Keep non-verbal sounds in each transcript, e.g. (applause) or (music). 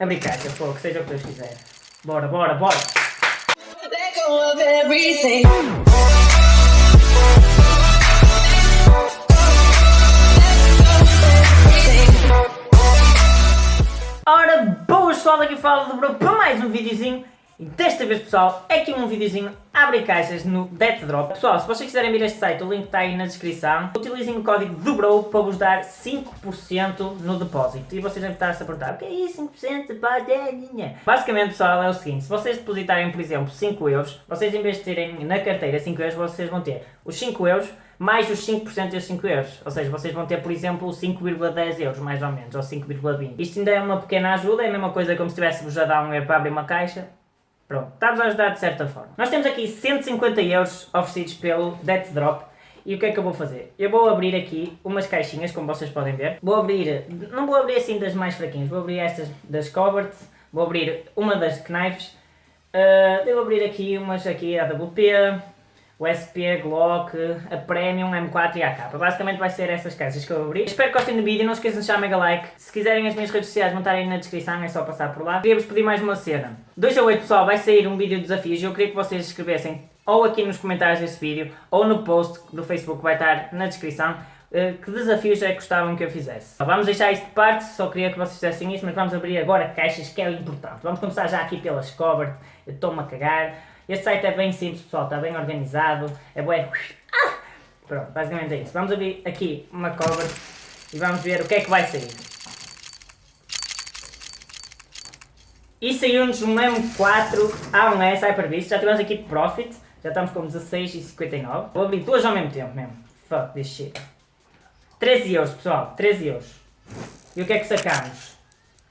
abrir caixa, pô, que seja o que Deus quiser. Bora, bora, bora! Ora, boas pessoal, aqui fala do Bro para mais um videozinho e desta vez pessoal, é aqui um videozinho abre caixas no Death Drop. Pessoal, se vocês quiserem vir a este site, o link está aí na descrição. Utilizem o código do Bro para vos dar 5% no depósito. E vocês devem estar a se perguntar, o que é isso 5% de depósito? Basicamente pessoal, é o seguinte, se vocês depositarem por exemplo 5 euros, vocês em vez de terem na carteira 5 euros, vocês vão ter os 5 euros mais os 5% dos 5 euros. Ou seja, vocês vão ter, por exemplo, 5,10 euros, mais ou menos, ou 5,20. Isto ainda é uma pequena ajuda, é a mesma coisa como se tivéssemos a dar um euro para abrir uma caixa. Pronto, está-vos a ajudar de certa forma. Nós temos aqui 150 euros oferecidos pelo Death Drop. E o que é que eu vou fazer? Eu vou abrir aqui umas caixinhas, como vocês podem ver. Vou abrir, não vou abrir assim das mais fraquinhas, vou abrir estas das Covert, vou abrir uma das Knives. Uh, devo abrir aqui umas aqui AWP, o SP, Glock, a Premium, M4 e a AK. Basicamente vai ser essas caixas que eu abri. Espero que gostem do vídeo, não esqueçam de deixar mega like. Se quiserem as minhas redes sociais vão estar aí na descrição, é só passar por lá. Queria-vos pedir mais uma cena. 2 a 8 pessoal, vai sair um vídeo de desafios e eu queria que vocês escrevessem ou aqui nos comentários desse vídeo ou no post do Facebook que vai estar na descrição eh, que desafios é que gostavam que eu fizesse. Vamos deixar isto de parte, só queria que vocês fizessem isso, mas vamos abrir agora caixas que é o importante. Vamos começar já aqui pelas cover, eu estou-me a cagar. Este site é bem simples, pessoal, está bem organizado, é bué... Ah! Pronto, basicamente é isso. Vamos abrir aqui uma cover e vamos ver o que é que vai sair. E saiu-nos um M4 A1S Hyper-Beast, já tivemos aqui Profit, já estamos com 16,59. Vou abrir duas ao mesmo tempo mesmo. Fuck this shit. 13 euros, pessoal, 13 euros. E o que é que sacamos?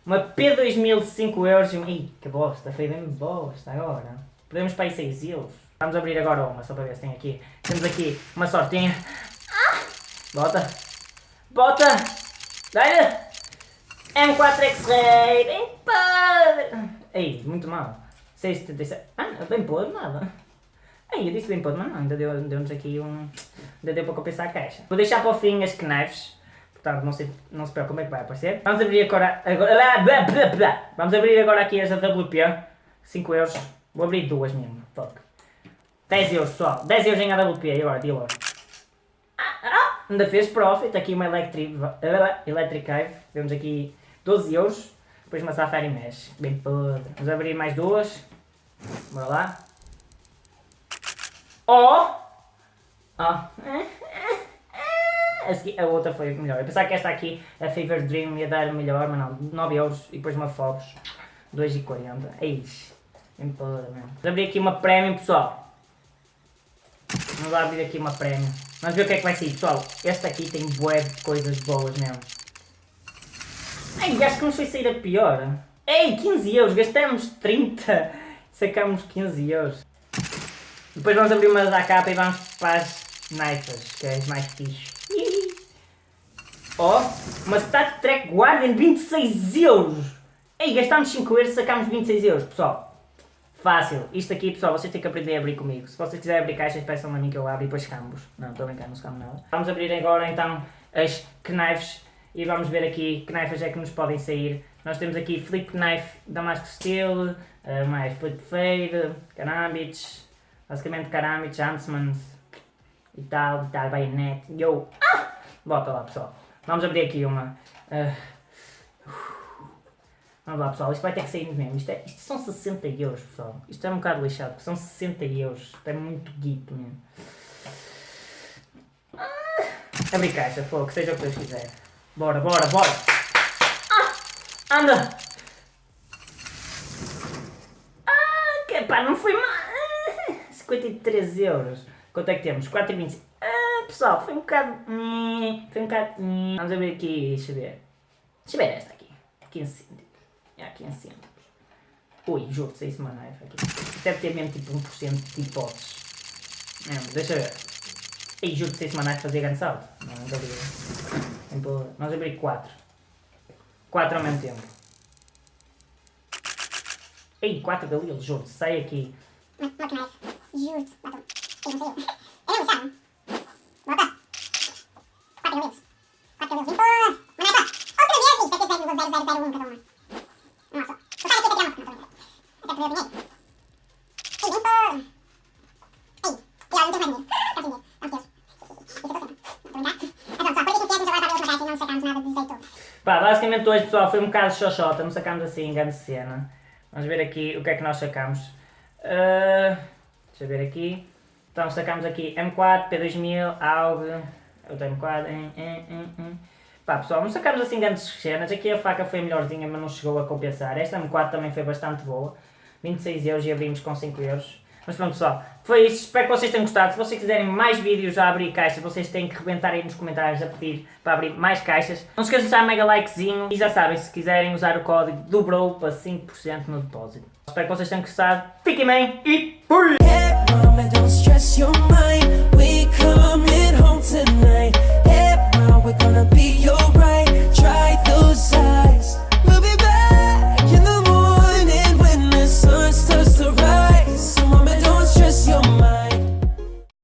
Uma P2000 de 5 euros e um... Ih, que bosta, foi bem bosta agora. Podemos para aí 6 euros. Vamos abrir agora uma, só para ver se tem aqui. Temos aqui uma sortinha. Bota! Bota! Dá-lhe! M4 X-Ray! Bem podre! Ei, muito mal. 6,77. Ah, bem podre nada. Ei, eu disse bem podre, mas não, ainda deu-nos deu aqui um... Ainda deu para compensar a caixa. Vou deixar para o fim as knives. Portanto, não se, não se preocupe como é que vai aparecer. Vamos abrir agora... agora Vamos abrir agora aqui as AWP. 5 euros. Vou abrir duas mesmo. Fuck. 10 euros, pessoal. 10 euros em AWP. E agora, dealer. Ah, ah, ainda fez profit. Aqui uma Electric, electric Hive. Temos aqui 12 euros. Depois uma Safari Mesh. Bem podre. Vamos abrir mais duas. Bora lá. Oh! (laughs) Ah. A outra foi melhor. Eu pensava que esta aqui, a Fever Dream, ia dar melhor, mas não. 9 euros e depois uma Phobos. 2,40. É isso. Vamos abrir aqui uma Premium, pessoal. Vamos lá abrir aqui uma Premium. Vamos ver o que é que vai sair, pessoal. Esta aqui tem bué de coisas boas mesmo. Ai, acho que nos foi sair a pior. Ei, 15 euros. Gastamos 30. (laughs) Sacamos 15 euros. Depois vamos abrir uma da capa e vamos para as naifas, que é as mais fixe. Oh, uma Stat Track Guardian 26 euros. Ei, gastámos 5 euros sacámos 26 euros, pessoal. Fácil. Isto aqui, pessoal, vocês têm que aprender a abrir comigo. Se vocês quiserem abrir caixas, peçam a mim que eu abro e depois cambos. Não, estou a brincar, não se nada. Vamos abrir agora, então, as knives e vamos ver aqui que knives é que nos podem sair. Nós temos aqui Flip Knife Damascus Steel, uh, mais Flip Fade, Karambits, basicamente Karambits, Huntsman e tal, e tal, Bayonet. Yo! Ah! Bota lá, pessoal. Vamos abrir aqui uma... Uh, Vamos lá pessoal, isto vai ter que sair mesmo. Isto, é, isto são 60 euros pessoal. Isto é um bocado lixado, porque são 60 euros. Isto é muito guito mesmo. Ah, abrir caixa, fogo, seja o que Deus quiser. Bora, bora, bora. Ah, anda. Ah, que pá, não foi mal. Ah, 53 euros. Quanto é que temos? 4,25. Ah, pessoal, foi um bocado... Foi um bocado... Vamos abrir aqui, deixa eu ver. Deixa eu ver esta aqui. 15 cêntimos. É aqui em cima. Ui, juro uma knife aqui. Deve ter mesmo tipo 1% de hipóteses. Mesmo, deixa eu ver. Ei, juro que isso uma knife fazia grande salto. Não, não estou Nós abri 4. 4 ao mesmo tempo. Ei, 4 galilos, juro, sai aqui. Uma knife, juro, matou. Ei, não sei eu. Eu não sabe. Bota. 4 galilos. 4 galilos, outra vez, isto é que é 0,0001 cada uma. Sacamos. Pá, basicamente hoje pessoal foi um bocado xoxota, não sacámos assim grande cena. Vamos ver aqui o que é que nós sacámos. Ah, deixa eu ver aqui. Então sacámos aqui M4, P2000, AUG, outro M4, em, em, em, em. Pá pessoal, não sacámos assim grandes cenas, aqui a faca foi a melhorzinha mas não chegou a compensar. Esta M4 também foi bastante boa, 26 euros e abrimos com 5 euros. Mas pronto pessoal, foi isso, espero que vocês tenham gostado. Se vocês quiserem mais vídeos a abrir caixas, vocês têm que rebentar aí nos comentários a pedir para abrir mais caixas. Não se esqueçam de deixar mega likezinho e já sabem, se quiserem usar o código do BRO para 5% no depósito. Espero que vocês tenham gostado, fiquem bem e fui!